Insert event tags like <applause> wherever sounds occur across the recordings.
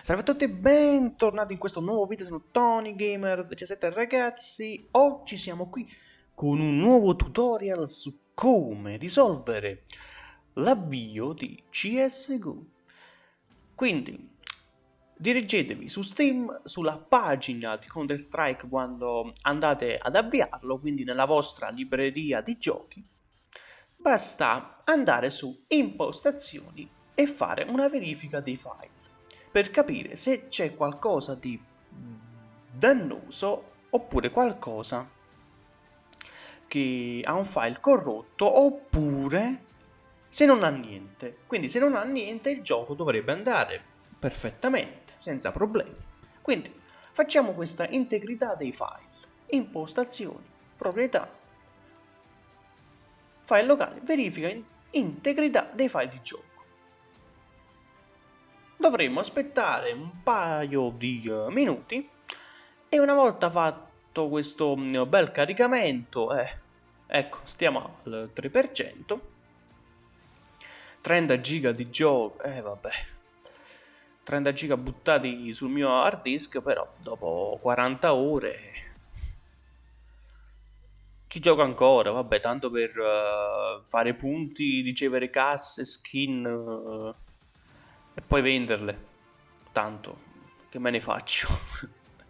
Salve a tutti e bentornati in questo nuovo video su Tony Gamer 17 ragazzi. Oggi siamo qui con un nuovo tutorial su come risolvere l'avvio di CSGO Quindi dirigetevi su Steam, sulla pagina di Counter Strike quando andate ad avviarlo Quindi nella vostra libreria di giochi. Basta andare su impostazioni e fare una verifica dei file per capire se c'è qualcosa di dannoso oppure qualcosa che ha un file corrotto oppure se non ha niente. Quindi se non ha niente il gioco dovrebbe andare perfettamente, senza problemi. Quindi facciamo questa integrità dei file. Impostazioni, proprietà, file locali, verifica integrità dei file di gioco dovremmo aspettare un paio di uh, minuti. E una volta fatto questo uh, bel caricamento, eh, ecco, stiamo al 3%, 30 giga di gioco, eh vabbè, 30 giga buttati sul mio hard disk, però dopo 40 ore ci gioco ancora, vabbè, tanto per uh, fare punti, ricevere casse, skin... Uh, e poi venderle. Tanto, che me ne faccio?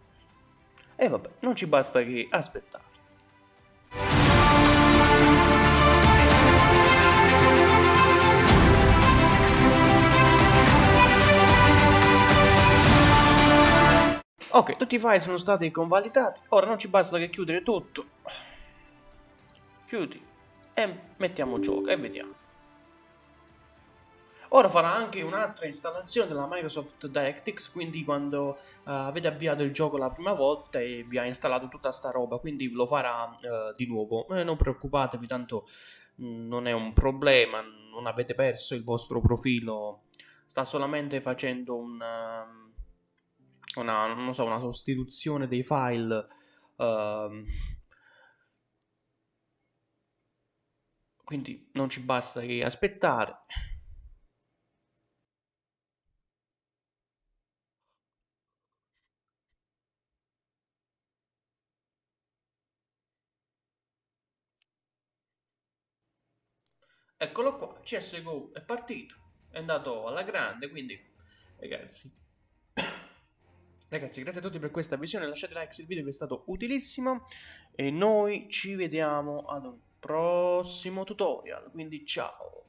<laughs> e vabbè, non ci basta che aspettare. Ok, tutti i file sono stati convalidati, ora non ci basta che chiudere tutto. Chiudi e mettiamo gioco e vediamo. Ora farà anche un'altra installazione della Microsoft DirectX, quindi quando uh, avete avviato il gioco la prima volta e vi ha installato tutta sta roba, quindi lo farà uh, di nuovo. Eh, non preoccupatevi, tanto mm, non è un problema, non avete perso il vostro profilo, sta solamente facendo un, uh, una, so, una, sostituzione dei file. Uh, quindi non ci basta che aspettare. Eccolo qua, CSGO è partito, è andato alla grande, quindi ragazzi, <coughs> ragazzi grazie a tutti per questa visione, lasciate like se il video vi è stato utilissimo e noi ci vediamo ad un prossimo tutorial, quindi ciao!